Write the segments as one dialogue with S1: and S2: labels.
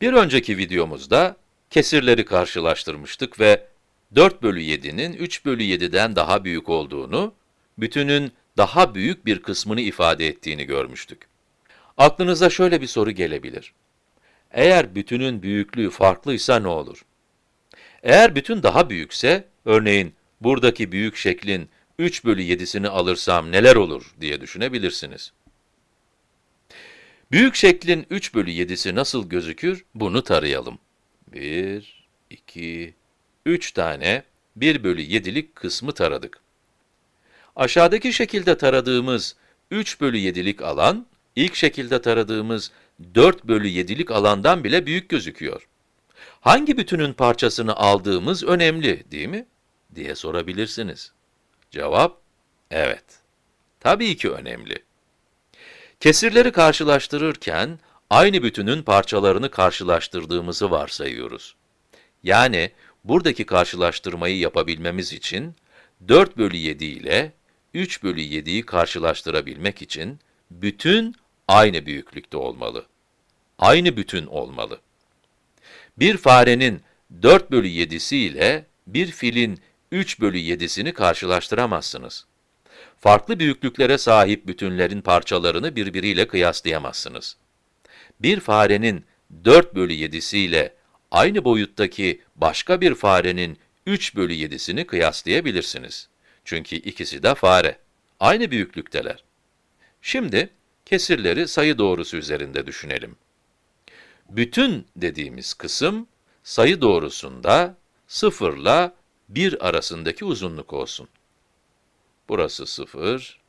S1: Bir önceki videomuzda kesirleri karşılaştırmıştık ve 4 bölü 7'nin 3 bölü 7'den daha büyük olduğunu, bütünün daha büyük bir kısmını ifade ettiğini görmüştük. Aklınıza şöyle bir soru gelebilir. Eğer bütünün büyüklüğü farklıysa ne olur? Eğer bütün daha büyükse, örneğin buradaki büyük şeklin 3 bölü 7'sini alırsam neler olur diye düşünebilirsiniz. Büyük şeklin 3 bölü 7'si nasıl gözükür, bunu tarayalım. 1, 2, 3 tane 1 bölü 7'lik kısmı taradık. Aşağıdaki şekilde taradığımız 3 bölü 7'lik alan, ilk şekilde taradığımız 4 bölü 7'lik alandan bile büyük gözüküyor. Hangi bütünün parçasını aldığımız önemli, değil mi? diye sorabilirsiniz. Cevap, evet. Tabii ki önemli. Kesirleri karşılaştırırken, aynı bütünün parçalarını karşılaştırdığımızı varsayıyoruz. Yani, buradaki karşılaştırmayı yapabilmemiz için, 4 bölü 7 ile 3 bölü 7'yi karşılaştırabilmek için, bütün aynı büyüklükte olmalı. Aynı bütün olmalı. Bir farenin 4 bölü 7'si ile bir filin 3 bölü 7'sini karşılaştıramazsınız. Farklı büyüklüklere sahip bütünlerin parçalarını birbiriyle kıyaslayamazsınız. Bir farenin 4 bölü 7'si ile aynı boyuttaki başka bir farenin 3 bölü 7'sini kıyaslayabilirsiniz. Çünkü ikisi de fare. Aynı büyüklükteler. Şimdi, kesirleri sayı doğrusu üzerinde düşünelim. Bütün dediğimiz kısım, sayı doğrusunda 0 ile 1 arasındaki uzunluk olsun. Burası 0,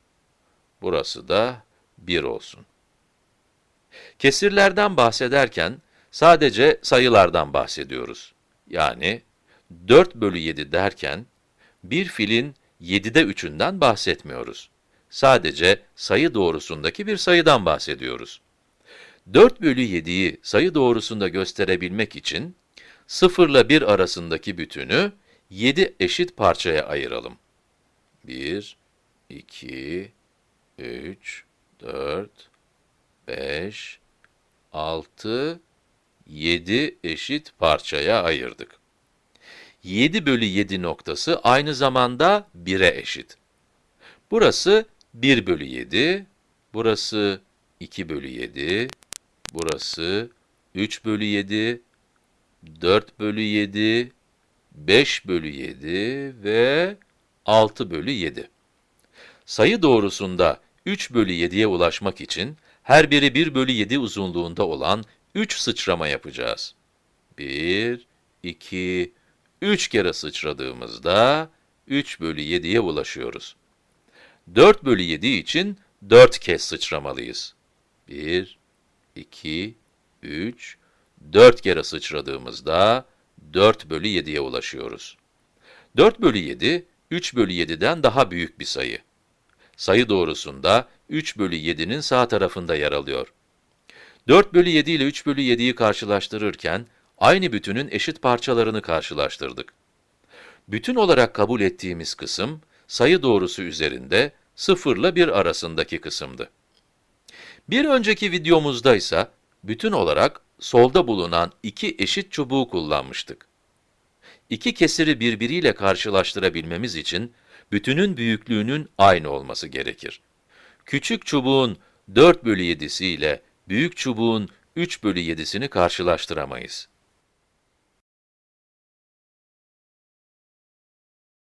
S1: burası da 1 olsun. Kesirlerden bahsederken, sadece sayılardan bahsediyoruz. Yani, 4 bölü 7 derken, bir filin 7'de 3'ünden bahsetmiyoruz. Sadece sayı doğrusundaki bir sayıdan bahsediyoruz. 4 bölü 7'yi sayı doğrusunda gösterebilmek için, 0 ile 1 arasındaki bütünü 7 eşit parçaya ayıralım. 1, 2, 3, 4, 5, 6, 7 eşit parçaya ayırdık. 7 bölü 7 noktası aynı zamanda 1'e eşit. Burası 1 bölü 7, burası 2 bölü 7, burası 3 bölü 7, 4 bölü 7, 5 bölü 7 ve 6 bölü 7. Sayı doğrusunda 3 bölü 7'ye ulaşmak için her biri 1 bölü 7 uzunluğunda olan 3 sıçrama yapacağız. 1, 2, 3 kere sıçradığımızda 3 bölü 7'ye ulaşıyoruz. 4 bölü 7 için 4 kez sıçramalıyız. 1, 2, 3, 4 kere sıçradığımızda 4 bölü 7'ye ulaşıyoruz. 4 bölü 7, 3 bölü 7'den daha büyük bir sayı. Sayı doğrusunda 3 bölü 7'nin sağ tarafında yer alıyor. 4 bölü 7 ile 3 bölü 7'yi karşılaştırırken, aynı bütünün eşit parçalarını karşılaştırdık. Bütün olarak kabul ettiğimiz kısım, sayı doğrusu üzerinde 0 ile 1 arasındaki kısımdı. Bir önceki videomuzda ise, bütün olarak solda bulunan iki eşit çubuğu kullanmıştık. İki kesiri birbiriyle karşılaştırabilmemiz için, bütünün büyüklüğünün aynı olması gerekir. Küçük çubuğun 4 bölü 7'si ile büyük çubuğun 3 bölü 7'sini karşılaştıramayız.